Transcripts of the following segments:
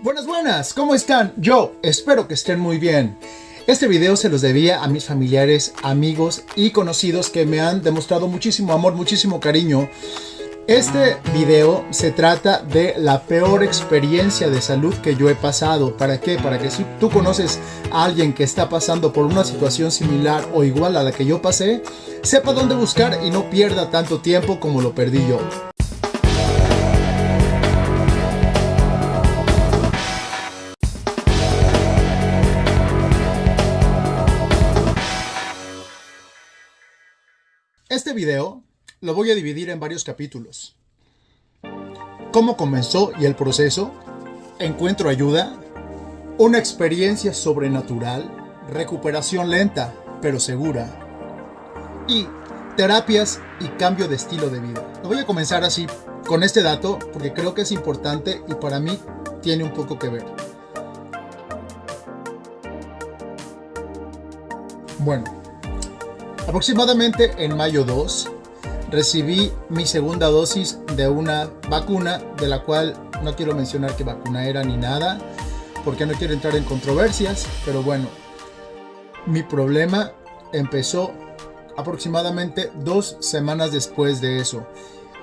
Buenas, buenas, ¿cómo están? Yo espero que estén muy bien. Este video se los debía a mis familiares, amigos y conocidos que me han demostrado muchísimo amor, muchísimo cariño. Este video se trata de la peor experiencia de salud que yo he pasado. ¿Para qué? Para que si tú conoces a alguien que está pasando por una situación similar o igual a la que yo pasé, sepa dónde buscar y no pierda tanto tiempo como lo perdí yo. Este video lo voy a dividir en varios capítulos. Cómo comenzó y el proceso, encuentro ayuda, una experiencia sobrenatural, recuperación lenta pero segura y terapias y cambio de estilo de vida. Lo voy a comenzar así con este dato porque creo que es importante y para mí tiene un poco que ver. Bueno, Aproximadamente en mayo 2 recibí mi segunda dosis de una vacuna de la cual no quiero mencionar qué vacuna era ni nada porque no quiero entrar en controversias, pero bueno, mi problema empezó aproximadamente dos semanas después de eso.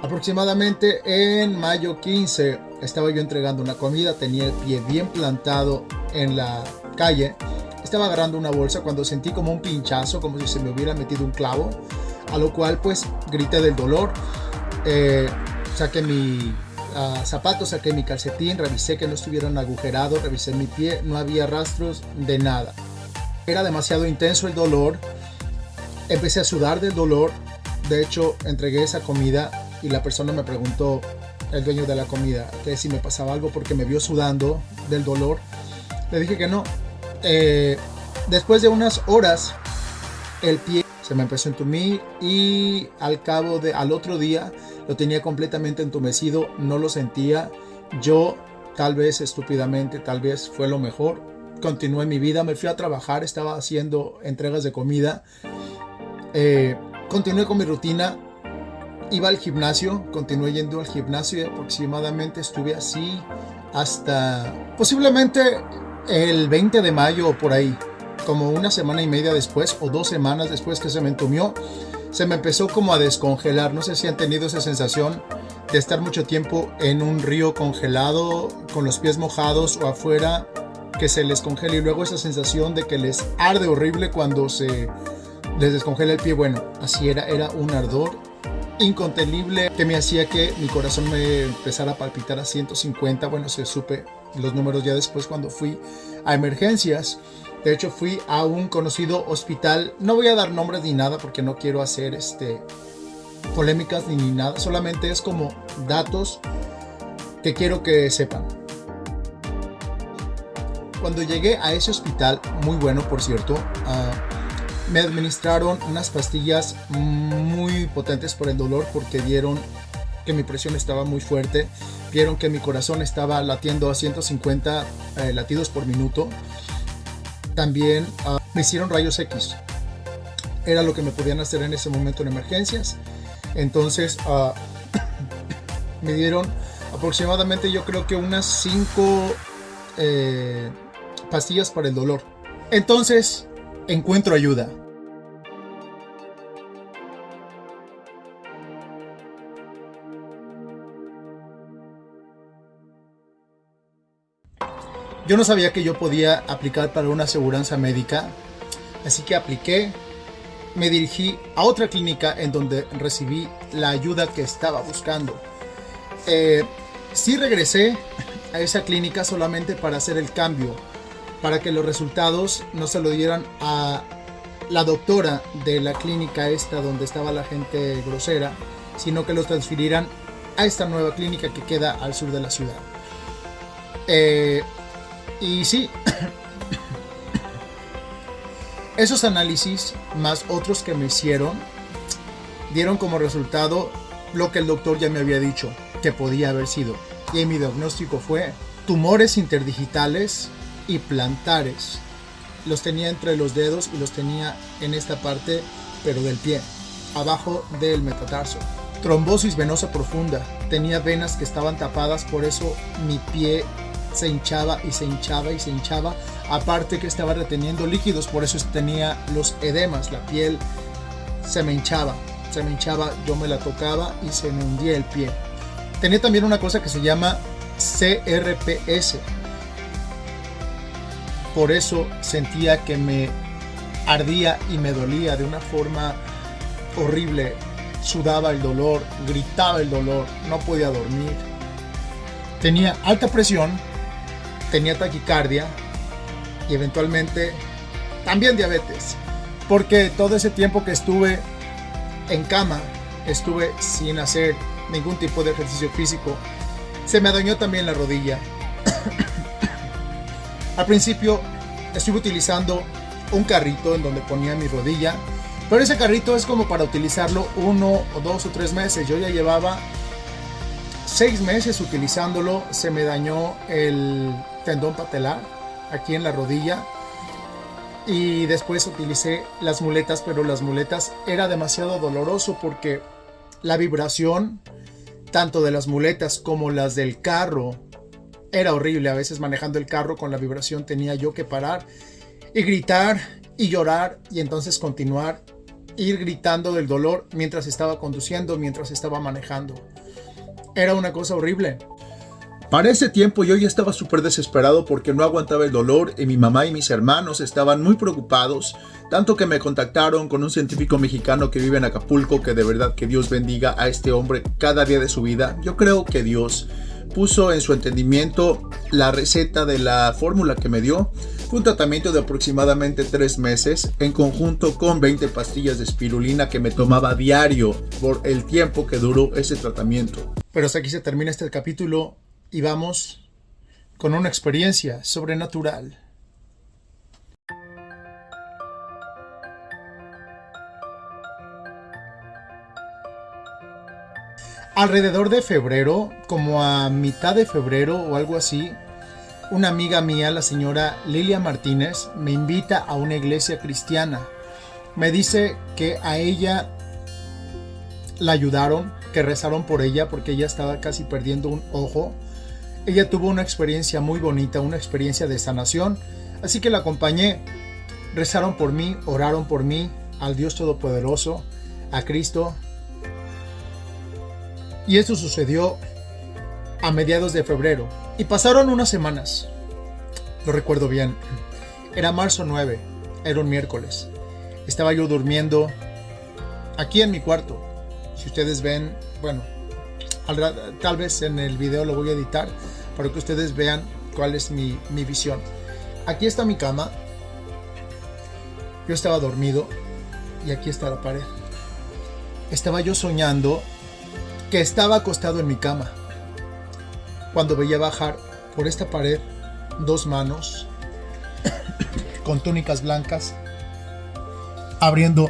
Aproximadamente en mayo 15 estaba yo entregando una comida, tenía el pie bien plantado en la calle estaba agarrando una bolsa cuando sentí como un pinchazo, como si se me hubiera metido un clavo, a lo cual pues grité del dolor. Eh, saqué mi uh, zapato, saqué mi calcetín, revisé que no estuvieran agujerados, revisé mi pie, no había rastros de nada. Era demasiado intenso el dolor, empecé a sudar del dolor, de hecho entregué esa comida y la persona me preguntó, el dueño de la comida, que si me pasaba algo porque me vio sudando del dolor. Le dije que no, eh, después de unas horas, el pie se me empezó a entumir y al cabo de, al otro día, lo tenía completamente entumecido, no lo sentía. Yo, tal vez estúpidamente, tal vez fue lo mejor. Continué mi vida, me fui a trabajar, estaba haciendo entregas de comida. Eh, continué con mi rutina, iba al gimnasio, continué yendo al gimnasio y aproximadamente estuve así hasta posiblemente el 20 de mayo por ahí, como una semana y media después o dos semanas después que se me entumió, se me empezó como a descongelar. No sé si han tenido esa sensación de estar mucho tiempo en un río congelado, con los pies mojados o afuera, que se les congela y luego esa sensación de que les arde horrible cuando se les descongela el pie. Bueno, así era, era un ardor incontenible que me hacía que mi corazón me empezara a palpitar a 150. Bueno, se supe los números ya después cuando fui a emergencias. De hecho, fui a un conocido hospital. No voy a dar nombres ni nada porque no quiero hacer este polémicas ni, nada. Solamente es como datos que quiero que sepan. Cuando llegué a ese hospital, muy bueno por cierto, ah, me administraron unas pastillas muy potentes por el dolor porque vieron que mi presión estaba muy fuerte, vieron que mi corazón estaba latiendo a 150 eh, latidos por minuto. También ah, me hicieron rayos X. Era lo que me podían hacer en ese momento en emergencias. Entonces ah, me dieron aproximadamente yo creo que unas 5 eh, pastillas para el dolor. Entonces encuentro ayuda. Yo no sabía que yo podía aplicar para una aseguranza médica, así que apliqué, me dirigí a otra clínica en donde recibí la ayuda que estaba buscando. Eh, sí regresé a esa clínica solamente para hacer el cambio, para que los resultados no se lo dieran a la doctora de la clínica esta donde estaba la gente grosera, sino que los transfirieran a esta nueva clínica que queda al sur de la ciudad. Eh, y sí, esos análisis más otros que me hicieron dieron como resultado lo que el doctor ya me había dicho que podía haber sido. Y mi diagnóstico fue tumores interdigitales y plantares. Los tenía entre los dedos y los tenía en esta parte, pero del pie, abajo del metatarso. Trombosis venosa profunda. Tenía venas que estaban tapadas, por eso mi pie se hinchaba y se hinchaba y se hinchaba. Aparte que estaba reteniendo líquidos, por eso tenía los edemas, la piel se me hinchaba, se me hinchaba, yo me la tocaba y se me hundía el pie. Tenía también una cosa que se llama CRPS. Por eso sentía que me ardía y me dolía de una forma horrible. Sudaba el dolor, gritaba el dolor, no podía dormir. Tenía alta presión, tenía taquicardia y eventualmente también diabetes. Porque todo ese tiempo que estuve en cama, estuve sin hacer ningún tipo de ejercicio físico, se me dañó también la rodilla. Al principio estuve utilizando un carrito en donde ponía mi rodilla, pero ese carrito es como para utilizarlo uno o dos o tres meses. Yo ya llevaba seis meses utilizándolo, se me dañó el tendón patelar aquí en la rodilla y después utilicé las muletas, pero las muletas era demasiado doloroso porque la vibración tanto de las muletas como las del carro era horrible. A veces manejando el carro con la vibración tenía yo que parar y gritar y llorar y entonces continuar ir gritando del dolor mientras estaba conduciendo, mientras estaba manejando. Era una cosa horrible. Para ese tiempo yo ya estaba súper desesperado porque no aguantaba el dolor y mi mamá y mis hermanos estaban muy preocupados, tanto que me contactaron con un científico mexicano que vive en Acapulco, que de verdad que Dios bendiga a este hombre cada día de su vida. Yo creo que Dios puso en su entendimiento la receta de la fórmula que me dio. Fue un tratamiento de aproximadamente tres meses en conjunto con 20 pastillas de espirulina que me tomaba diario por el tiempo que duró ese tratamiento. Pero hasta aquí se termina este capítulo y vamos con una experiencia sobrenatural. Alrededor de febrero, como a mitad de febrero o algo así, una amiga mía, la señora Lilia Martínez, me invita a una iglesia cristiana. Me dice que a ella la ayudaron, que rezaron por ella porque ella estaba casi perdiendo un ojo ella tuvo una experiencia muy bonita, una experiencia de sanación, así que la acompañé. Rezaron por mí, oraron por mí, al Dios Todopoderoso, a Cristo. Y esto sucedió a mediados de febrero. Y pasaron unas semanas. Lo recuerdo bien. Era marzo 9, era un miércoles. Estaba yo durmiendo aquí en mi cuarto. Si ustedes ven, bueno, tal vez en el video lo voy a editar para que ustedes vean cuál es mi, visión. Aquí está mi cama. Yo estaba dormido y aquí está la pared. Estaba yo soñando que estaba acostado en mi cama cuando veía bajar por esta pared dos manos con túnicas blancas abriendo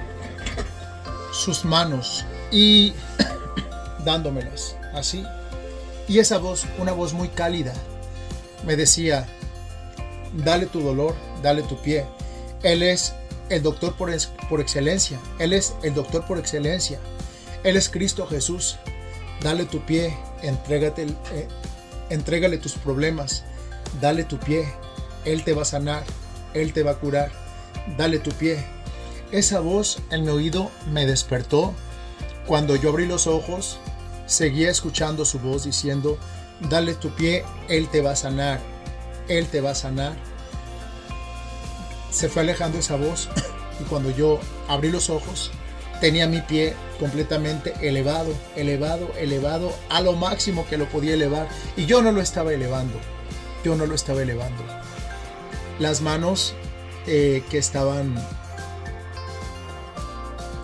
sus manos y dándomelas así y esa voz, una voz muy cálida, me decía, dale tu dolor, dale tu pie. Él es el doctor por, por excelencia. Él es el doctor por excelencia. Él es Cristo Jesús. Dale tu pie, entrégate, eh, entrégale tus problemas. Dale tu pie. Él te va a sanar. Él te va a curar. Dale tu pie. Esa voz en mi oído me despertó. Cuando yo abrí los ojos, Seguía escuchando su voz diciendo, dale tu pie, Él te va a sanar, Él te va a sanar. Se fue alejando esa voz y cuando yo abrí los ojos, tenía mi pie completamente elevado, elevado, elevado, a lo máximo que lo podía elevar. Y yo no lo estaba elevando, yo no lo estaba elevando. Las manos eh, que estaban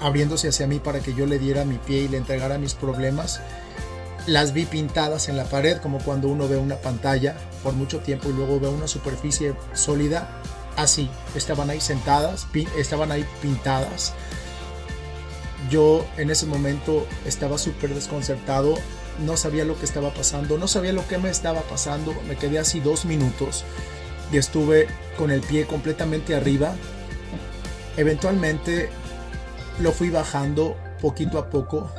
abriéndose hacia mí para que yo le diera mi pie y le entregara mis problemas. Las vi pintadas en la pared como cuando uno ve una pantalla por mucho tiempo y luego ve una superficie sólida. Así, estaban ahí sentadas, estaban ahí pintadas. Yo en ese momento estaba súper desconcertado, no sabía lo que estaba pasando, no sabía lo que me estaba pasando. Me quedé así dos minutos y estuve con el pie completamente arriba. Eventualmente lo fui bajando poquito a poco.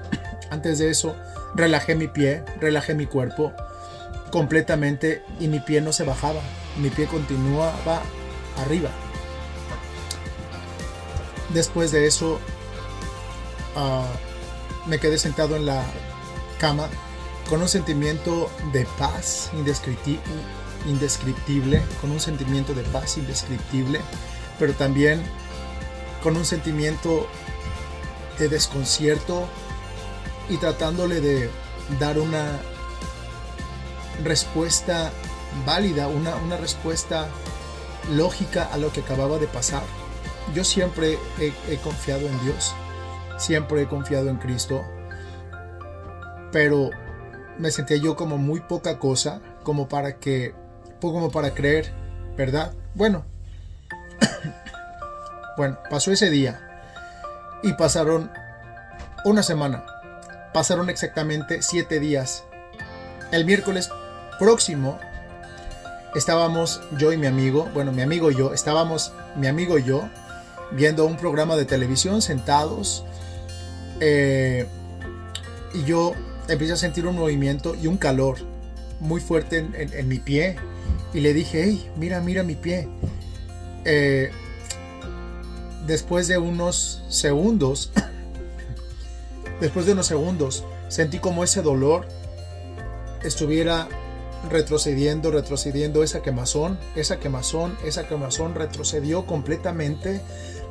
Antes de eso, relajé mi pie, relajé mi cuerpo. completamente y mi pie no se bajaba, mi pie continuaba arriba. Después de eso ah, me quedé sentado en la cama con un sentimiento de paz indescriptible, con un sentimiento de paz indescriptible, pero también con un sentimiento de desconcierto y tratándole de dar una respuesta válida, una, una respuesta lógica a lo que acababa de pasar. Yo siempre he, confiado en Dios, siempre he confiado en Cristo, pero me sentía yo como muy poca cosa, como para que, como para creer, ¿verdad? Bueno, bueno, pasó ese día y pasaron una semana, pasaron exactamente siete días. El miércoles próximo estábamos yo y mi amigo, bueno, mi amigo y yo, estábamos mi amigo y yo viendo un programa de televisión sentados eh, y yo empecé a sentir un movimiento y un calor muy fuerte en, mi pie y le dije, hey, mira, mira mi pie. Eh, después de unos segundos, después de unos segundos, sentí como ese dolor estuviera retrocediendo, retrocediendo esa quemazón, esa quemazón, esa quemazón retrocedió completamente,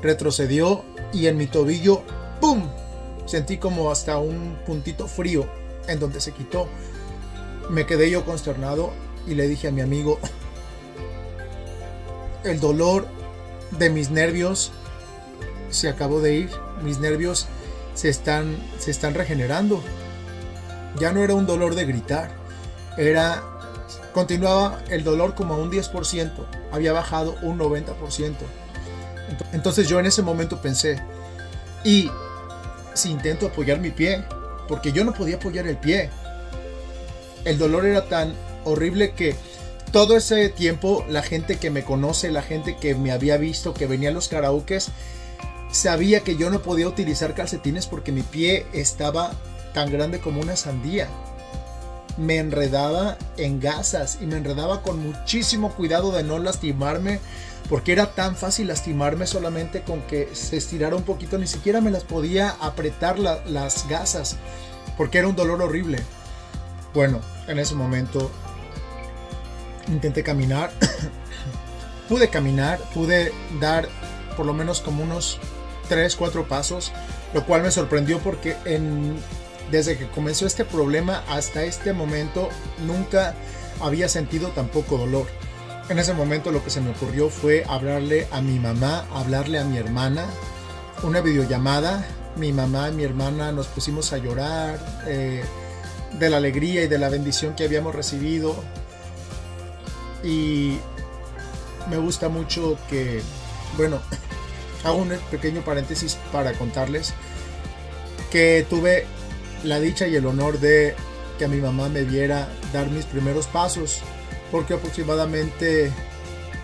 retrocedió y en mi tobillo, ¡pum! Sentí como hasta un puntito frío en donde se quitó. Me quedé yo consternado y le dije a mi amigo, el dolor de mis nervios se acabó de ir, mis nervios se están, se están regenerando. Ya no era un dolor de gritar, era Continuaba el dolor como a un 10%, había bajado un 90%. Entonces yo en ese momento pensé, y si intento apoyar mi pie, porque yo no podía apoyar el pie, el dolor era tan horrible que todo ese tiempo la gente que me conoce, la gente que me había visto, que venía a los karaokes, sabía que yo no podía utilizar calcetines porque mi pie estaba tan grande como una sandía. Me enredaba en gasas y me enredaba con muchísimo cuidado de no lastimarme porque era tan fácil lastimarme solamente con que se estirara un poquito, ni siquiera me las podía apretar las gasas porque era un dolor horrible. Bueno, en ese momento intenté caminar, pude caminar, pude dar por lo menos como unos 3, 4 pasos, lo cual me sorprendió porque en desde que comenzó este problema hasta este momento nunca había sentido tampoco dolor. En ese momento lo que se me ocurrió fue hablarle a mi mamá, hablarle a mi hermana, una videollamada. Mi mamá y mi hermana nos pusimos a llorar eh, de la alegría y de la bendición que habíamos recibido. Y me gusta mucho que, bueno, hago un pequeño paréntesis para contarles que tuve la dicha y el honor de que a mi mamá me viera dar mis primeros pasos, porque aproximadamente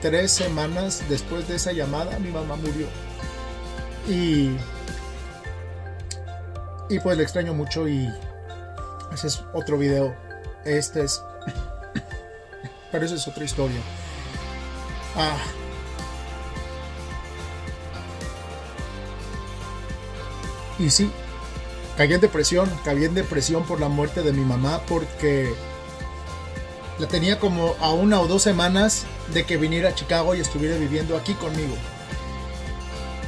tres semanas después de esa llamada mi mamá murió. Y, y pues le extraño mucho y ese es otro video. Este es... Pero esa es otra historia. Ah. Y sí, caí en depresión, caí en depresión por la muerte de mi mamá porque la tenía como a una o dos semanas de que viniera a Chicago y estuviera viviendo aquí conmigo.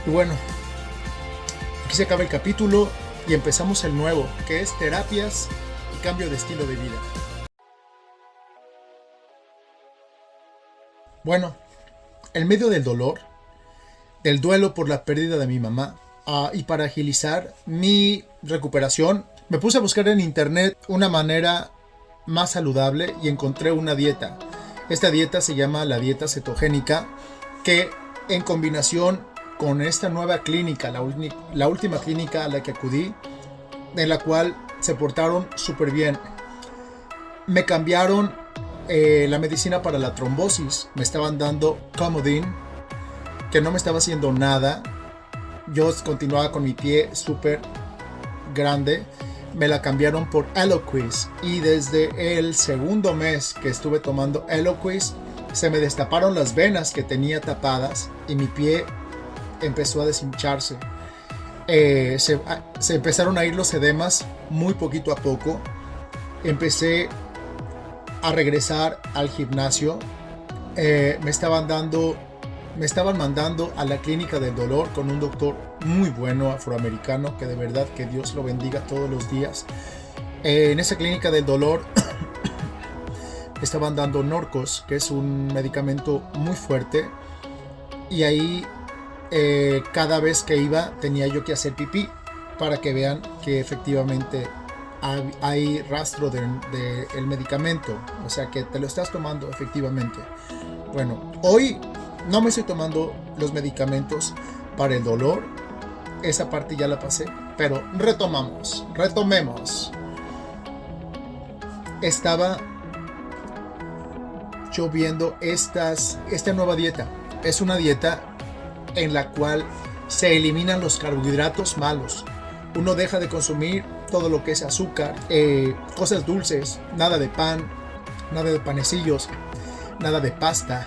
Y bueno, aquí se acaba el capítulo y empezamos el nuevo, que es terapias y cambio de estilo de vida. Bueno, en medio del dolor, del duelo por la pérdida de mi mamá, Ah, y para agilizar mi recuperación, me puse a buscar en internet una manera más saludable y encontré una dieta. Esta dieta se llama la dieta cetogénica, que en combinación con esta nueva clínica, la, última clínica a la que acudí, en la cual se portaron súper bien. Me cambiaron eh, la medicina para la trombosis, me estaban dando Comodine, que no me estaba haciendo nada, yo continuaba con mi pie súper grande, me la cambiaron por Eloquist y desde el segundo mes que estuve tomando Eloquist se me destaparon las venas que tenía tapadas y mi pie empezó a deshincharse. Eh, se, empezaron a ir los edemas muy poquito a poco. Empecé a regresar al gimnasio. Eh, me estaban dando, me estaban mandando a la clínica del dolor con un doctor muy bueno afroamericano que de verdad que Dios lo bendiga todos los días. Eh, en esa clínica del dolor estaban dando Norcos, que es un medicamento muy fuerte. Y ahí eh, cada vez que iba tenía yo que hacer pipí para que vean que efectivamente hay, rastro del de, medicamento. O sea que te lo estás tomando efectivamente. Bueno, hoy no me estoy tomando los medicamentos para el dolor. Esa parte ya la pasé. Pero retomamos, retomemos. Estaba viendo estas, esta nueva dieta. Es una dieta en la cual se eliminan los carbohidratos malos. Uno deja de consumir todo lo que es azúcar, eh, cosas dulces, nada de pan, nada de panecillos, nada de pasta,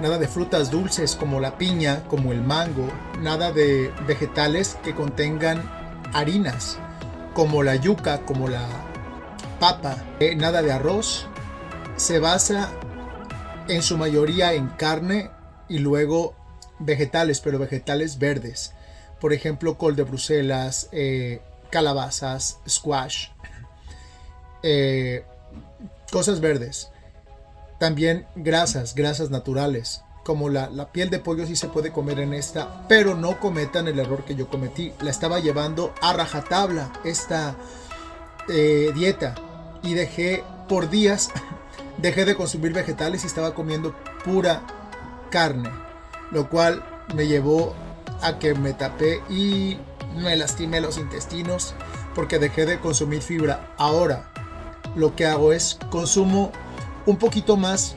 nada de frutas dulces como la piña, como el mango, nada de vegetales que contengan harinas como la yuca, como la papa, eh, nada de arroz, se basa en su mayoría en carne y luego vegetales, pero vegetales verdes. Por ejemplo, col de Bruselas, eh, calabazas, squash, eh, cosas verdes. También grasas, grasas naturales, como la, piel de pollo sí se puede comer en esta, pero no cometan el error que yo cometí. La estaba llevando a rajatabla esta eh, dieta y dejé por días dejé de consumir vegetales y estaba comiendo pura carne, lo cual me llevó a que me tapé y me lastimé los intestinos porque dejé de consumir fibra. Ahora lo que hago es consumo un poquito más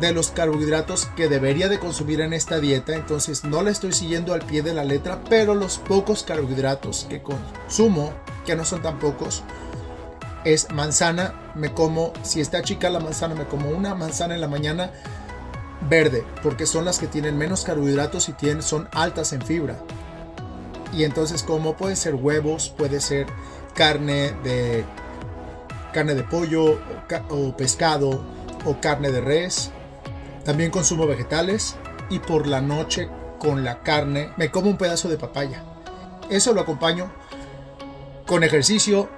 de los carbohidratos que debería de consumir en esta dieta, entonces no la estoy siguiendo al pie de la letra, pero los pocos carbohidratos que consumo, que no son tan pocos, es manzana, me como, si está chica la manzana, me como una manzana en la mañana verde, porque son las que tienen menos carbohidratos y tienen, son altas en fibra. Y entonces como puede ser huevos, puede ser carne de carne de pollo o pescado o carne de res. También consumo vegetales y por la noche con la carne me como un pedazo de papaya. Eso lo acompaño con ejercicio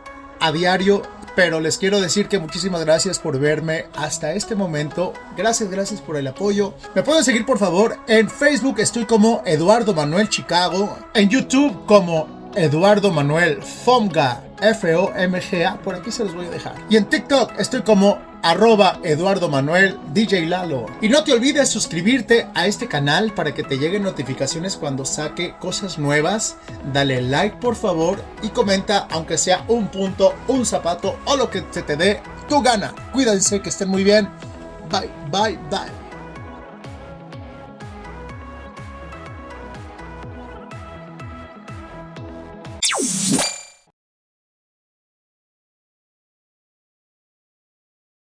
a diario pero les quiero decir que muchísimas gracias por verme hasta este momento. Gracias, gracias por el apoyo. Me pueden seguir por favor en Facebook, estoy como Eduardo Manuel Chicago. En YouTube como Eduardo Manuel Fomga, F-O-M-G-A, por aquí se los voy a dejar. Y en TikTok estoy como arroba Eduardo Manuel DJ Lalo. Y no te olvides suscribirte a este canal para que te lleguen notificaciones cuando saque cosas nuevas. Dale like por favor y comenta aunque sea un punto, un zapato o lo que se te dé tu gana. Cuídense, que estén muy bien. Bye, bye, bye.